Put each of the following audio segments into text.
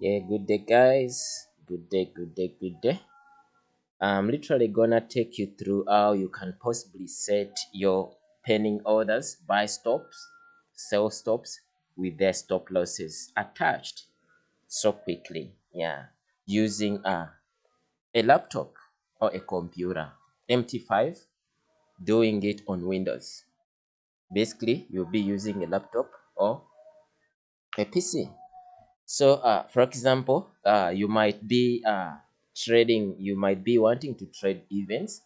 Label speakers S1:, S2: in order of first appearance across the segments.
S1: Yeah, good day, guys. Good day, good day, good day. I'm literally gonna take you through how you can possibly set your pending orders, buy stops, sell stops with their stop losses attached so quickly. Yeah, using a, a laptop or a computer. MT5, doing it on Windows. Basically, you'll be using a laptop or a PC. So, uh, for example, uh, you might be uh, trading, you might be wanting to trade events.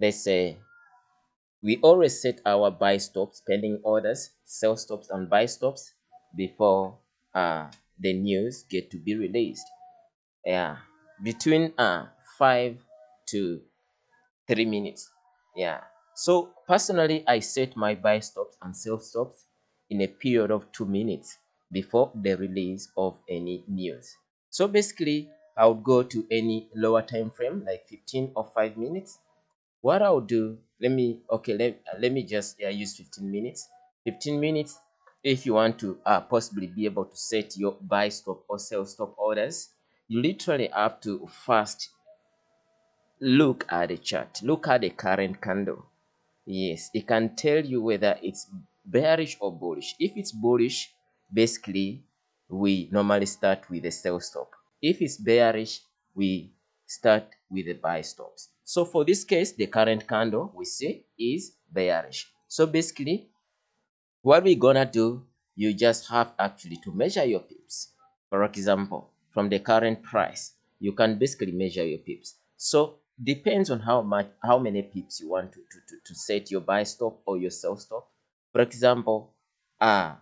S1: Let's say we always set our buy stops, pending orders, sell stops, and buy stops before uh, the news get to be released. Yeah, between uh, five to three minutes. Yeah. So personally, I set my buy stops and sell stops in a period of two minutes before the release of any news. So basically, I would go to any lower time frame like 15 or 5 minutes. What I'll do, let me, okay, let, let me just use 15 minutes. 15 minutes, if you want to uh, possibly be able to set your buy stop or sell stop orders, you literally have to first look at the chart. Look at the current candle. Yes, it can tell you whether it's bearish or bullish. If it's bullish, basically, we normally start with a sell stop. If it's bearish, we start with the buy stops. So for this case, the current candle we see is bearish. So basically, what we're gonna do, you just have actually to measure your pips. For example, from the current price, you can basically measure your pips. So depends on how much how many pips you want to, to, to, to set your buy stop or your sell stop. For example, uh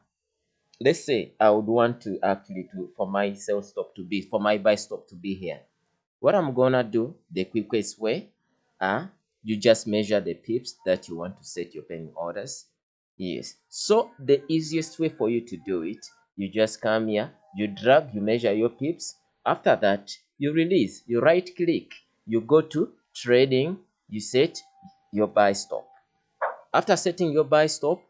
S1: let's say I would want to actually to for my sell stop to be for my buy stop to be here. What I'm gonna do, the quickest way, uh, you just measure the pips that you want to set your pending orders. Yes. So the easiest way for you to do it, you just come here, you drag, you measure your pips. After that, you release, you right click, you go to trading, you set your buy stop. After setting your buy stop,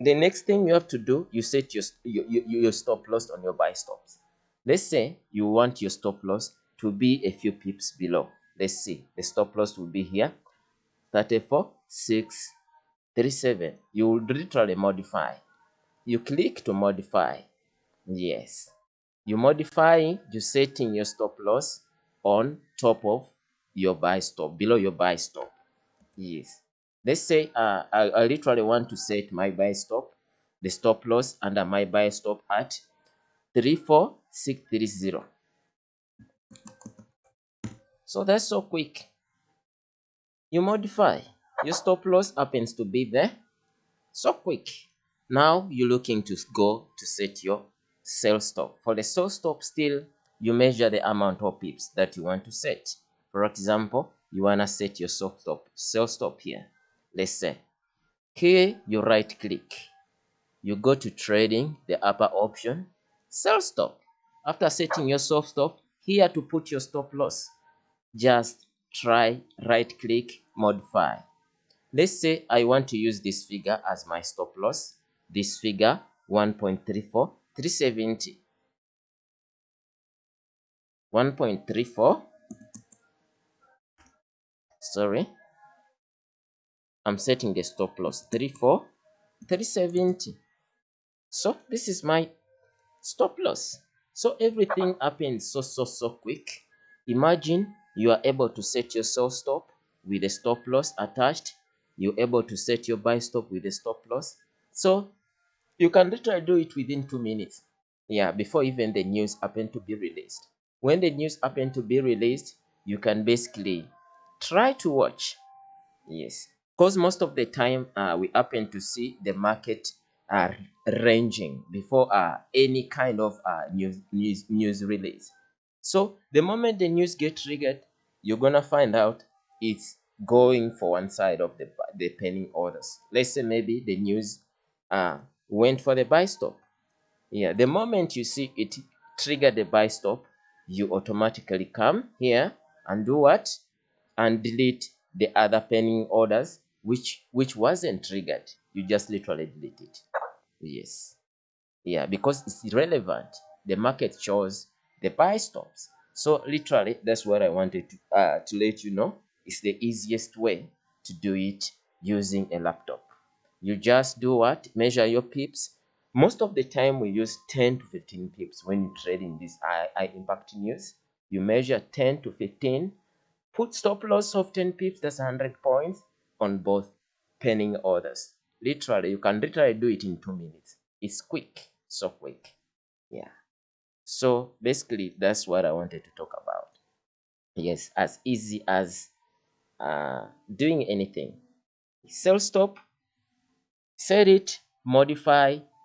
S1: the next thing you have to do, you set your, your, your, stop loss on your buy stops. Let's say you want your stop loss to be a few pips below. Let's see, the stop loss will be here, 34, 6, 37. You will literally modify. You click to modify. Yes. You modify, you setting your stop loss on top of your buy stop, below your buy stop. Yes. Let's say uh, I, I literally want to set my buy stop, the stop loss under my buy stop at 34630. So that's so quick. You modify. Your stop loss happens to be there. So quick. Now you're looking to go to set your sell stop. For the sell stop still, you measure the amount of pips that you want to set. For example, you want to set your sell stop, sell stop here. Let's say, here you right click. You go to trading, the upper option, sell stop. After setting your sell stop, here to put your stop loss, just try right click, modify. Let's say I want to use this figure as my stop loss. This figure 1.34, 370. 1.34 sorry i'm setting the stop loss. 34 370 so this is my stop loss. So everything happens so so so quick. Imagine you are able to set your sell stop with a stop loss attached. You're able to set your buy stop with a stop loss. So you can literally do it within two minutes. Yeah before even the news happen to be released. When the news happen to be released you can basically try to watch. Yes because most of the time uh, we happen to see the market uh, ranging before uh, any kind of uh, news, news news release. So the moment the news get triggered you're gonna find out it's going for one side of the the pending orders. Let's say maybe the news uh went for the buy stop. Yeah the moment you see it trigger the buy stop you automatically come here and do what? And delete the other pending orders which which wasn't triggered you just literally delete it yes yeah because it's irrelevant the market shows the buy stops. So literally, that's what I wanted to, uh, to let you know. It's the easiest way to do it using a laptop. You just do what? Measure your pips. Most of the time, we use 10 to 15 pips when you trade in this I impact news. You measure 10 to 15, put stop loss of 10 pips, that's 100 points on both pending orders. Literally, you can literally do it in two minutes. It's quick, so quick. Yeah. So basically, that's what I wanted to talk about. Yes, as easy as uh, doing anything. Sell stop, set it, modify,